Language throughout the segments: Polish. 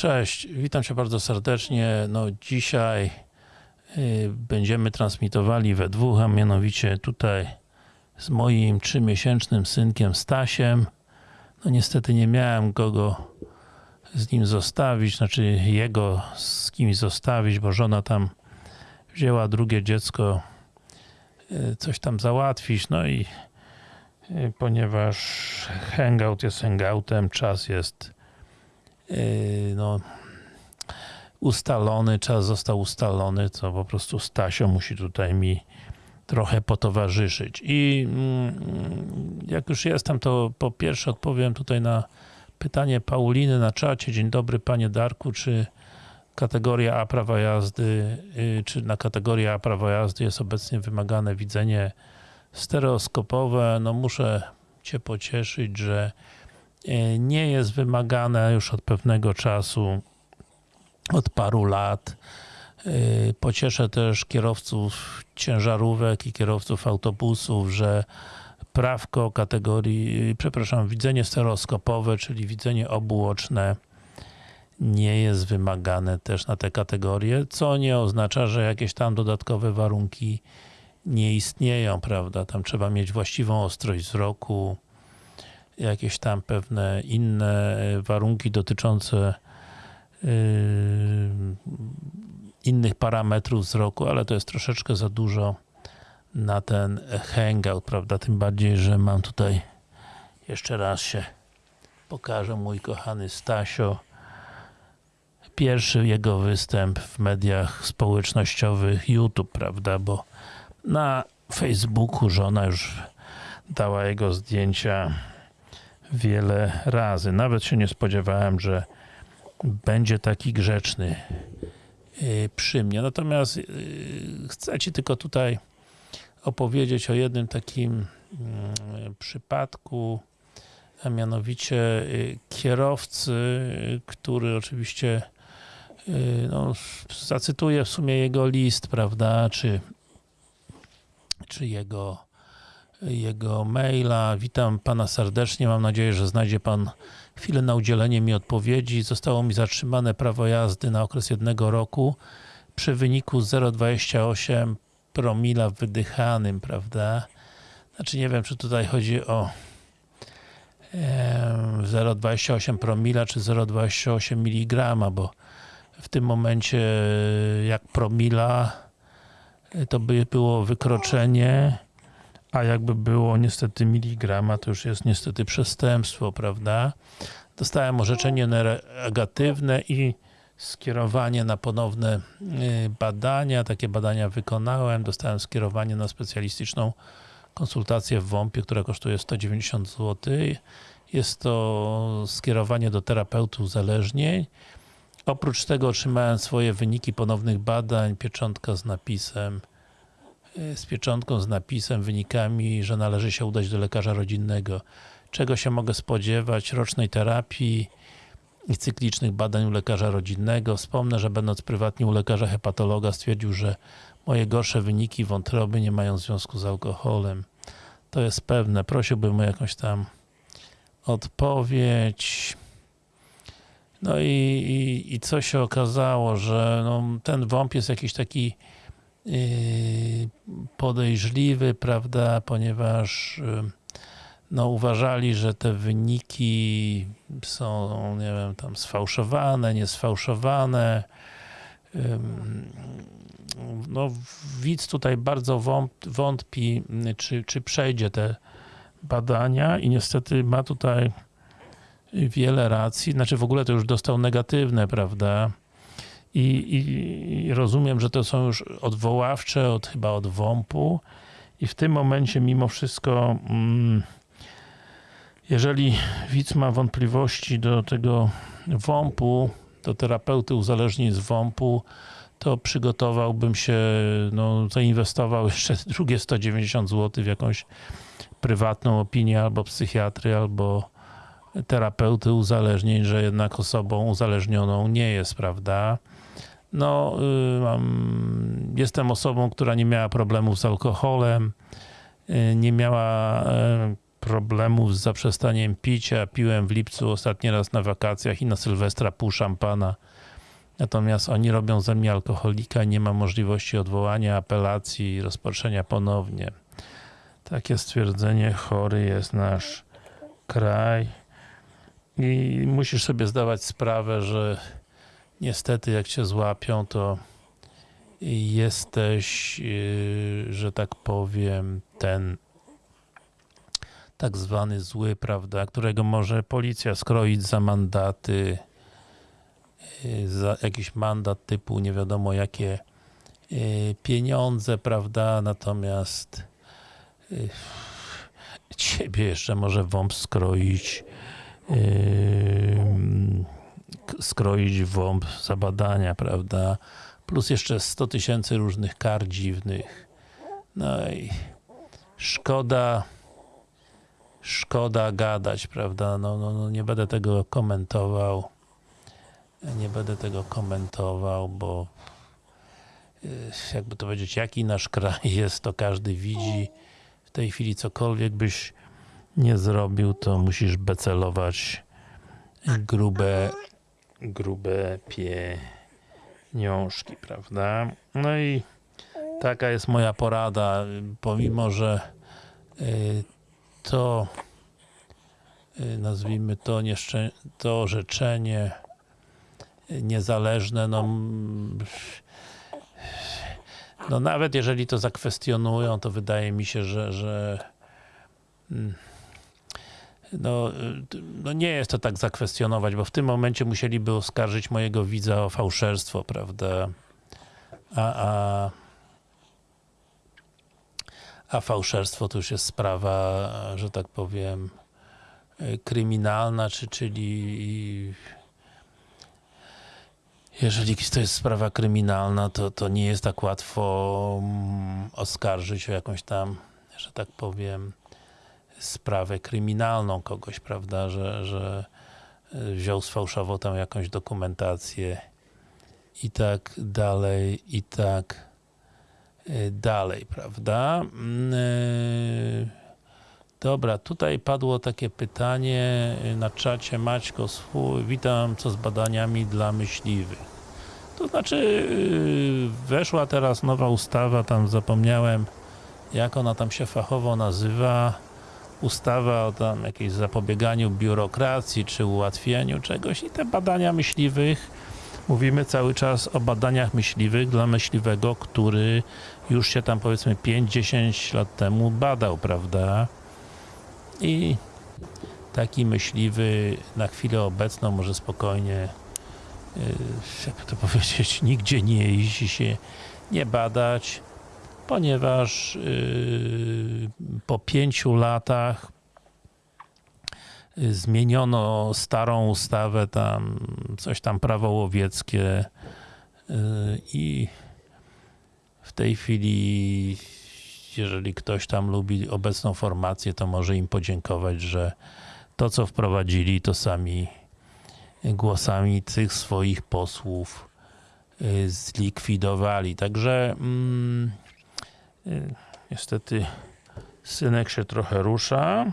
Cześć, witam Cię bardzo serdecznie. No dzisiaj y, będziemy transmitowali we dwóch, a mianowicie tutaj z moim trzymiesięcznym synkiem Stasiem. No niestety nie miałem kogo z nim zostawić, znaczy jego z kimś zostawić, bo żona tam wzięła drugie dziecko y, coś tam załatwić, no i y, ponieważ hangout jest hangoutem, czas jest no, ustalony, czas został ustalony, to po prostu Stasio musi tutaj mi trochę potowarzyszyć. I mm, jak już jestem, to po pierwsze odpowiem tutaj na pytanie Pauliny na czacie. Dzień dobry panie Darku, czy kategoria A prawa jazdy, yy, czy na kategorię A prawa jazdy jest obecnie wymagane widzenie stereoskopowe? No muszę cię pocieszyć, że yy, nie jest wymagane już od pewnego czasu, od paru lat. Yy, Pocieszę też kierowców ciężarówek i kierowców autobusów, że prawko kategorii, przepraszam, widzenie stereoskopowe, czyli widzenie obuoczne nie jest wymagane też na te kategorie, co nie oznacza, że jakieś tam dodatkowe warunki nie istnieją, prawda? Tam trzeba mieć właściwą ostrość wzroku, jakieś tam pewne inne warunki dotyczące yy, innych parametrów wzroku, ale to jest troszeczkę za dużo na ten hangout, prawda? Tym bardziej, że mam tutaj jeszcze raz się pokażę mój kochany Stasio. Pierwszy jego występ w mediach społecznościowych YouTube, prawda? Bo na Facebooku żona już dała jego zdjęcia wiele razy. Nawet się nie spodziewałem, że będzie taki grzeczny yy, przy mnie. Natomiast yy, chcę Ci tylko tutaj opowiedzieć o jednym takim yy, przypadku, a mianowicie yy, kierowcy, który oczywiście no, zacytuję w sumie jego list, prawda, czy, czy jego jego maila. Witam Pana serdecznie. Mam nadzieję, że znajdzie Pan chwilę na udzielenie mi odpowiedzi. Zostało mi zatrzymane prawo jazdy na okres jednego roku przy wyniku 0,28 promila wydychanym, prawda? Znaczy nie wiem, czy tutaj chodzi o em, 0,28 promila, czy 0,28 mg, bo w tym momencie jak promila to by było wykroczenie, a jakby było niestety miligrama, to już jest niestety przestępstwo, prawda? Dostałem orzeczenie negatywne i skierowanie na ponowne y, badania. Takie badania wykonałem. Dostałem skierowanie na specjalistyczną konsultację w WOMP-ie, która kosztuje 190 zł. Jest to skierowanie do terapeuty uzależnień. Oprócz tego otrzymałem swoje wyniki ponownych badań, pieczątka z napisem z pieczątką, z napisem, wynikami, że należy się udać do lekarza rodzinnego. Czego się mogę spodziewać? Rocznej terapii i cyklicznych badań u lekarza rodzinnego. Wspomnę, że będąc prywatnie u lekarza hepatologa stwierdził, że moje gorsze wyniki wątroby nie mają związku z alkoholem. To jest pewne. Prosiłbym o jakąś tam odpowiedź. No i, i, i co się okazało, że no, ten WOMP jest jakiś taki yy, podejrzliwy, prawda, ponieważ no, uważali, że te wyniki są, nie wiem, tam sfałszowane, niesfałszowane. No, widz tutaj bardzo wąt- wątpi, czy, czy przejdzie te badania i niestety ma tutaj wiele racji, znaczy w ogóle to już dostał negatywne, prawda? I, i, rozumiem, że to są już odwoławcze, od, chyba od WOMP-u i w tym momencie mimo wszystko mm, jeżeli widz ma wątpliwości do tego WOMP-u, do terapeuty uzależnień z WOMP-u, to przygotowałbym się, no, zainwestował jeszcze drugie 190 zł w jakąś prywatną opinię albo psychiatry, albo terapeuty uzależnień, że jednak osobą uzależnioną nie jest, prawda? No, y, jestem osobą, która nie miała problemów z alkoholem, y, nie miała y, problemów z zaprzestaniem picia. Piłem w lipcu ostatni raz na wakacjach i na Sylwestra pół szampana. Natomiast oni robią ze mnie alkoholika, nie ma możliwości odwołania apelacji i rozpatrzenia ponownie. Takie stwierdzenie, chory jest nasz kraj. I musisz sobie zdawać sprawę, że niestety jak cię złapią, to jesteś, yy, że tak powiem, ten tak zwany zły, prawda, którego może policja skroić za mandaty, yy, za jakiś mandat typu nie wiadomo jakie yy, pieniądze, prawda, natomiast ciebie jeszcze może WOMP skroić skroić WOMP za badania, prawda, plus jeszcze 100 tysięcy różnych kar dziwnych. No i szkoda szkoda gadać, prawda? No, no, no nie będę tego komentował. Nie będę tego komentował, bo yy, jakby to powiedzieć, jaki nasz kraj jest, to każdy widzi. W tej chwili cokolwiek byś nie zrobił, to musisz becelować grube grube pieniążki, prawda? No i taka jest moja porada, pomimo, że y, to y, nazwijmy to, to orzeczenie y, niezależne, no no nawet jeżeli to zakwestionują, to wydaje mi się, że, że mm, no, y, no nie jest to tak zakwestionować, bo w tym momencie musieliby oskarżyć mojego widza o fałszerstwo, prawda? A, a, a fałszerstwo to już jest sprawa, że tak powiem, y, kryminalna, czy, czyli jeżeli to jest sprawa kryminalna, to, to nie jest tak łatwo mm, oskarżyć o jakąś tam, że tak powiem, sprawę kryminalną kogoś, prawda, że, że y, wziął sfałszował tam jakąś dokumentację i tak dalej, i tak y, dalej, prawda. Mm, y, Dobra, tutaj padło takie pytanie na czacie Maćko swój, witam, co z badaniami dla myśliwych. To znaczy, weszła teraz nowa ustawa, tam zapomniałem, jak ona tam się fachowo nazywa, ustawa o tam jakimś zapobieganiu biurokracji, czy ułatwianiu czegoś i te badania myśliwych, mówimy cały czas o badaniach myśliwych dla myśliwego, który już się tam powiedzmy 5-10 lat temu badał, prawda? I taki myśliwy na chwilę obecną może spokojnie yy, jakby to powiedzieć, nigdzie nie iść się nie badać, ponieważ yy, po pięciu latach yy, zmieniono starą ustawę tam, coś tam prawo łowieckie yy, i w tej chwili jeżeli ktoś tam lubi obecną formację, to może im podziękować, że to co wprowadzili, to sami głosami tych swoich posłów y, zlikwidowali. Także mm, y, niestety synek się trochę rusza,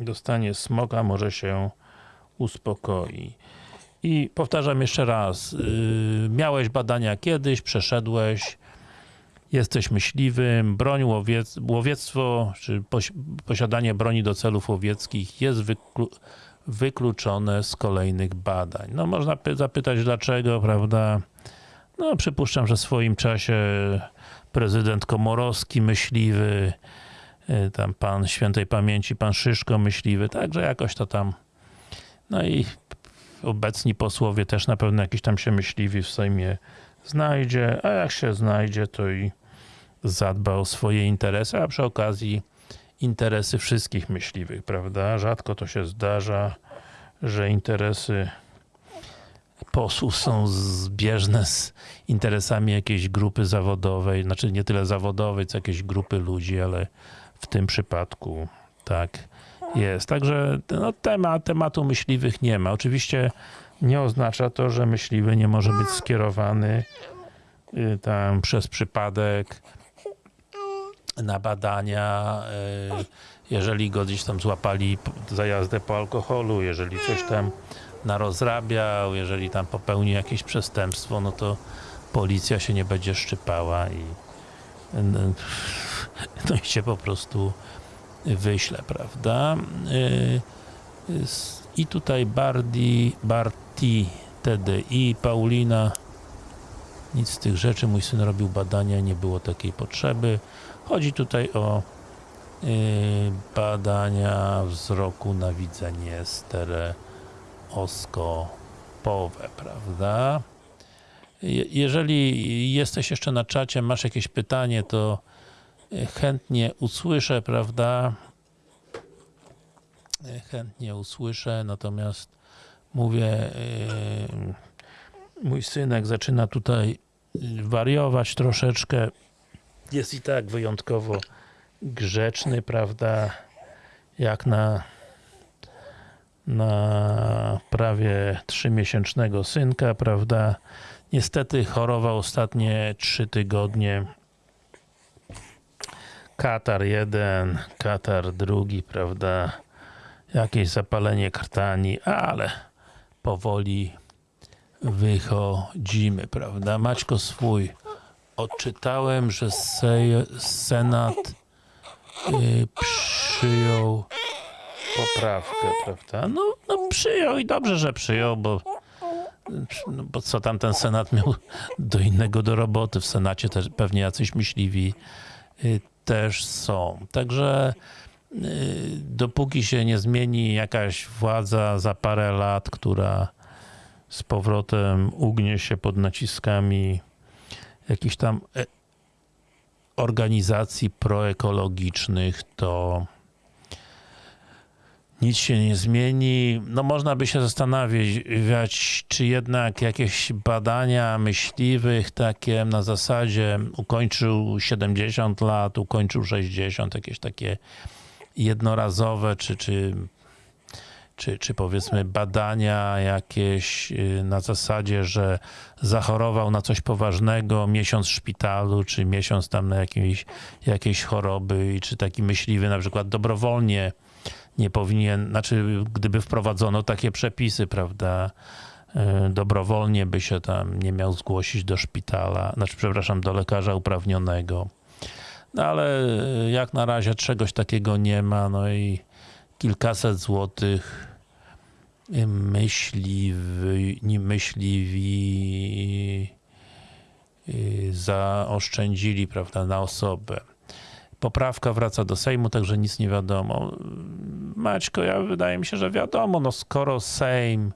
dostanie smoka, może się uspokoi. I powtarzam jeszcze raz, y, miałeś badania kiedyś, przeszedłeś, jesteś myśliwym, broń łowiec, łowiectwo, czy posi posiadanie broni do celów łowieckich jest wyklu wykluczone z kolejnych badań. No można py- zapytać dlaczego, prawda? No przypuszczam, że w swoim czasie prezydent Komorowski myśliwy, y, tam pan świętej pamięci, pan Szyszko myśliwy, także jakoś to tam no i obecni posłowie też na pewno jakiś tam się myśliwi w Sejmie znajdzie, a jak się znajdzie, to i zadba o swoje interesy, a przy okazji interesy wszystkich myśliwych, prawda? Rzadko to się zdarza, że interesy posłów są zbieżne z interesami jakiejś grupy zawodowej, znaczy nie tyle zawodowej, co jakiejś grupy ludzi, ale w tym przypadku tak jest. Także no, temat, tematu myśliwych nie ma. Oczywiście nie oznacza to, że myśliwy nie może być skierowany y, tam przez przypadek na badania, jeżeli go gdzieś tam złapali za jazdę po alkoholu, jeżeli coś tam narozrabiał, jeżeli tam popełnił jakieś przestępstwo, no to policja się nie będzie szczypała i no i cię po prostu wyśle, prawda? Yy, s- I tutaj Bardi, Barti, TDI, Paulina, nic z tych rzeczy, mój syn robił badania, nie było takiej potrzeby. Chodzi tutaj o yy, badania wzroku na widzenie stereoskopowe, prawda? Je- Jeżeli jesteś jeszcze na czacie, masz jakieś pytanie, to y, chętnie usłyszę, prawda? Y, Chętnie usłyszę, natomiast mówię, yy, mój synek zaczyna tutaj wariować troszeczkę. Jest i tak wyjątkowo grzeczny, prawda? Jak na na prawie trzymiesięcznego synka, prawda? Niestety chorował ostatnie trzy tygodnie. Katar jeden, Katar drugi, prawda? Jakieś zapalenie krtani, ale powoli wychodzimy, prawda? Maćko swój. Odczytałem, że Senat y, przyjął poprawkę, prawda? No, no przyjął i dobrze, że przyjął, bo no bo co tam ten Senat miał do innego do roboty. W Senacie też pewnie jacyś myśliwi y, też są. Także y, dopóki się nie zmieni jakaś władza za parę lat, która z powrotem ugnie się pod naciskami jakichś tam e, organizacji proekologicznych, to nic się nie zmieni. No można by się zastanawiać, czy jednak jakieś badania myśliwych takie na zasadzie ukończył 70 lat, ukończył 60, jakieś takie jednorazowe, czy, czy, czy, czy powiedzmy badania jakieś y, na zasadzie, że zachorował na coś poważnego, miesiąc w szpitalu, czy miesiąc tam na jakiejś, jakiejś choroby i czy taki myśliwy na przykład dobrowolnie nie powinien, znaczy gdyby wprowadzono takie przepisy, prawda, y, dobrowolnie by się tam nie miał zgłosić do szpitala, znaczy przepraszam, do lekarza uprawnionego. No ale y, jak na razie czegoś takiego nie ma, no i kilkaset złotych y, myśliwi, myśliwi zaoszczędzili, prawda, na osobę. Poprawka wraca do Sejmu, także nic nie wiadomo. Maćko, ja wydaje mi się, że wiadomo, no skoro Sejm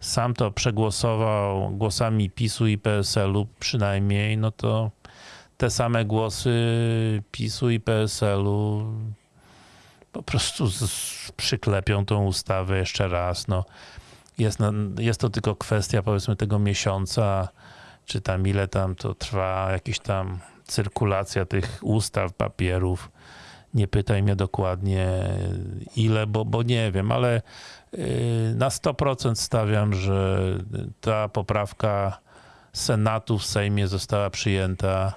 sam to przegłosował głosami PiSu i PSL-u przynajmniej, no to te same głosy PiSu i PSL-u po prostu z, z, przyklepią tą ustawę jeszcze raz. No, jest, na, jest to tylko kwestia powiedzmy tego miesiąca, czy tam ile tam to trwa, jakiś tam cyrkulacja tych ustaw, papierów. Nie pytaj mnie dokładnie ile, bo, bo nie wiem, ale yy, na 100% stawiam, że ta poprawka Senatu w Sejmie została przyjęta.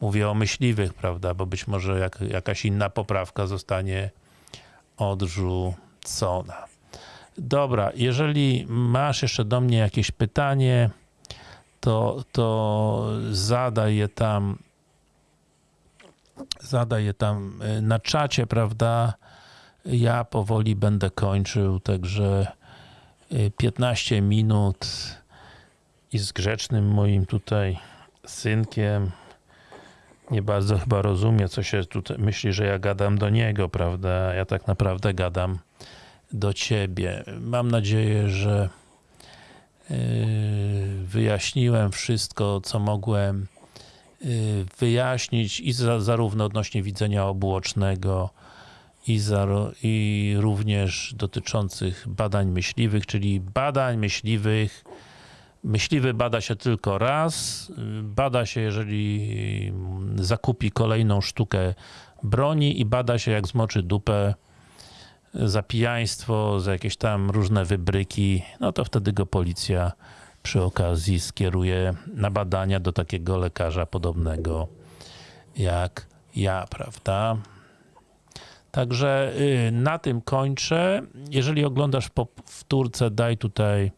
Mówię o myśliwych, prawda, bo być może jak, jakaś inna poprawka zostanie odrzucona. Dobra, jeżeli masz jeszcze do mnie jakieś pytanie, to, to zadaj je tam zadaj je tam y, na czacie, prawda? Ja powoli będę kończył, także y, 15 minut i z grzecznym moim tutaj synkiem nie bardzo chyba rozumie, co się tutaj myśli, że ja gadam do niego, prawda? Ja tak naprawdę gadam do ciebie. Mam nadzieję, że yy, wyjaśniłem wszystko, co mogłem wyjaśnić i za, zarówno odnośnie widzenia obuocznego i, za, i również dotyczących badań myśliwych, czyli badań myśliwych Myśliwy bada się tylko raz. Bada się, jeżeli zakupi kolejną sztukę broni i bada się, jak zmoczy dupę za pijaństwo, za jakieś tam różne wybryki, no to wtedy go policja przy okazji skieruje na badania do takiego lekarza podobnego jak ja, prawda? Także y, na tym kończę. Jeżeli oglądasz w powtórce, daj tutaj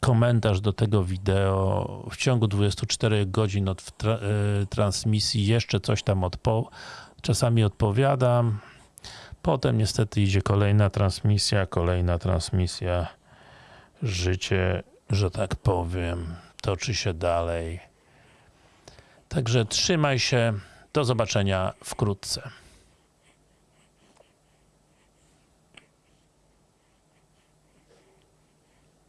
komentarz do tego wideo. W ciągu 24 godzin od tra y, transmisji jeszcze coś tam odpo czasami odpowiadam. Potem niestety idzie kolejna transmisja, kolejna transmisja. Życie, że tak powiem, toczy się dalej. Także trzymaj się. Do zobaczenia wkrótce.